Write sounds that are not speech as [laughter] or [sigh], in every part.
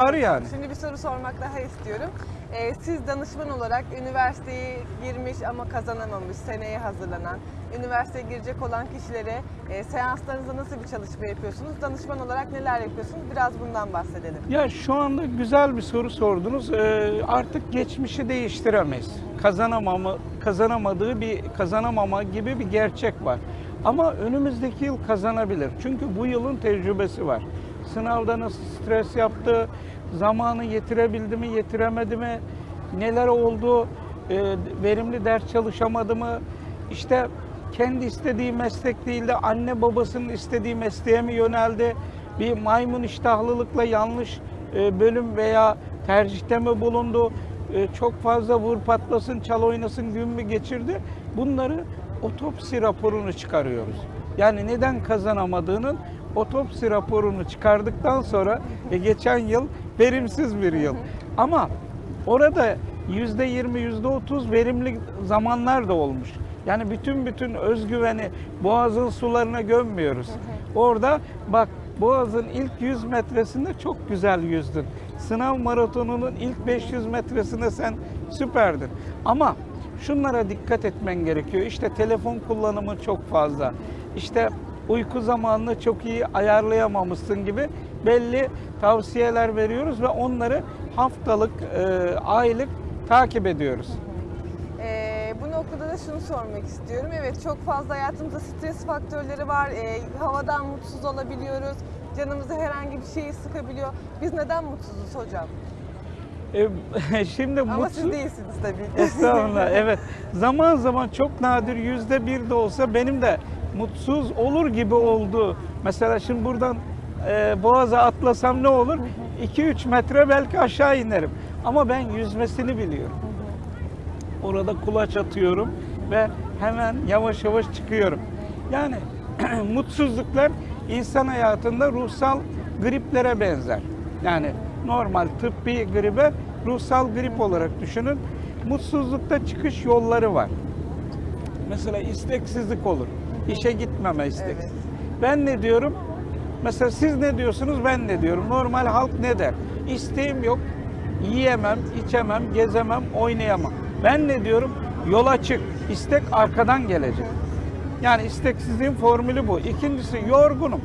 Ağrı yani. Şimdi bir soru sormak daha istiyorum. Ee, siz danışman olarak üniversiteyi girmiş ama kazanamamış, seneye hazırlanan, üniversiteye girecek olan kişilere e, seanslarınızda nasıl bir çalışma yapıyorsunuz? Danışman olarak neler yapıyorsunuz? Biraz bundan bahsedelim. Ya şu anda güzel bir soru sordunuz. Ee, artık geçmişi değiştiremeyiz. Kazanamama, kazanamadığı bir kazanamama gibi bir gerçek var. Ama önümüzdeki yıl kazanabilir. Çünkü bu yılın tecrübesi var. Sınavda nasıl stres yaptı, zamanı yetirebildi mi, yetiremedi mi, neler oldu, e, verimli ders çalışamadı mı, işte kendi istediği meslek değil de anne babasının istediği mesleğe mi yöneldi, bir maymun iştahlılıkla yanlış e, bölüm veya tercihte mi bulundu, E, çok fazla vur patlasın, çal oynasın gün mü geçirdi, bunları otopsi raporunu çıkarıyoruz. Yani neden kazanamadığının otopsi raporunu çıkardıktan sonra e, geçen yıl verimsiz bir yıl. Ama orada yüzde yirmi, yüzde otuz verimli zamanlar da olmuş. Yani bütün bütün özgüveni boğazın sularına gömmüyoruz. Orada bak Boğaz'ın ilk 100 metresinde çok güzel yüzdün. Sınav maratonunun ilk 500 metresinde sen süperdin. Ama şunlara dikkat etmen gerekiyor. İşte telefon kullanımı çok fazla. İşte uyku zamanını çok iyi ayarlayamamışsın gibi belli tavsiyeler veriyoruz ve onları haftalık, e, aylık takip ediyoruz. Ee, bu noktada da şunu sormak istiyorum. Evet çok fazla hayatımızda stres faktörleri var. Ee, havadan mutsuz olabiliyoruz. Canımızı herhangi bir şeyi sıkabiliyor. Biz neden mutsuzuz hocam? E, [laughs] şimdi Ama mutsuz... siz değilsiniz tabii ki. Estağfurullah evet. Zaman zaman çok nadir yüzde bir de olsa benim de mutsuz olur gibi oldu. Mesela şimdi buradan e, Boğaz'a atlasam ne olur? 2-3 metre belki aşağı inerim. Ama ben yüzmesini biliyorum. Orada kulaç atıyorum ve hemen yavaş yavaş çıkıyorum. Yani [clears throat] mutsuzluklar insan hayatında ruhsal griplere benzer. Yani normal tıbbi gribe ruhsal grip olarak düşünün. Mutsuzlukta çıkış yolları var. Mesela isteksizlik olur. İşe gitmeme isteksiz. Evet. Ben ne diyorum? Mesela siz ne diyorsunuz? Ben ne diyorum? Normal halk ne der? İsteğim yok. Yiyemem, içemem, gezemem, oynayamam. Ben ne diyorum? Yola çık. İstek arkadan gelecek. Yani isteksizliğin formülü bu. İkincisi yorgunum.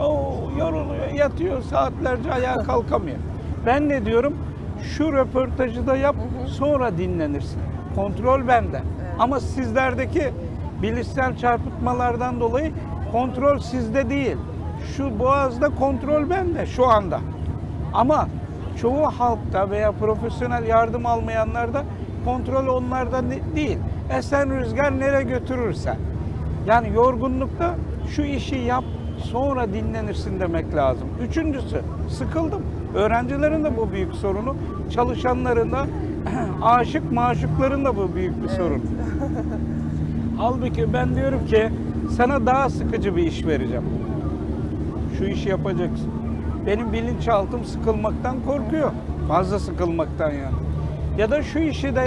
Oo, yoruluyor, yatıyor, saatlerce ayağa [laughs] kalkamıyor. Ben ne diyorum? Şu röportajı da yap, sonra dinlenirsin. Kontrol bende. Ama sizlerdeki bilişsel çarpıtmalardan dolayı kontrol sizde değil. Şu boğazda kontrol bende şu anda. Ama çoğu halkta veya profesyonel yardım almayanlarda kontrol onlarda değil. Esen rüzgar nereye götürürse. Yani yorgunlukta şu işi yap sonra dinlenirsin demek lazım. Üçüncüsü sıkıldım. Öğrencilerin de bu büyük sorunu. Çalışanların da [clears throat] aşık maşukların da bu büyük bir sorun. [laughs] Halbuki ben diyorum ki sana daha sıkıcı bir iş vereceğim. Şu işi yapacaksın. Benim bilinçaltım sıkılmaktan korkuyor. Fazla sıkılmaktan yani. Ya da şu işi de yap.